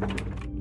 you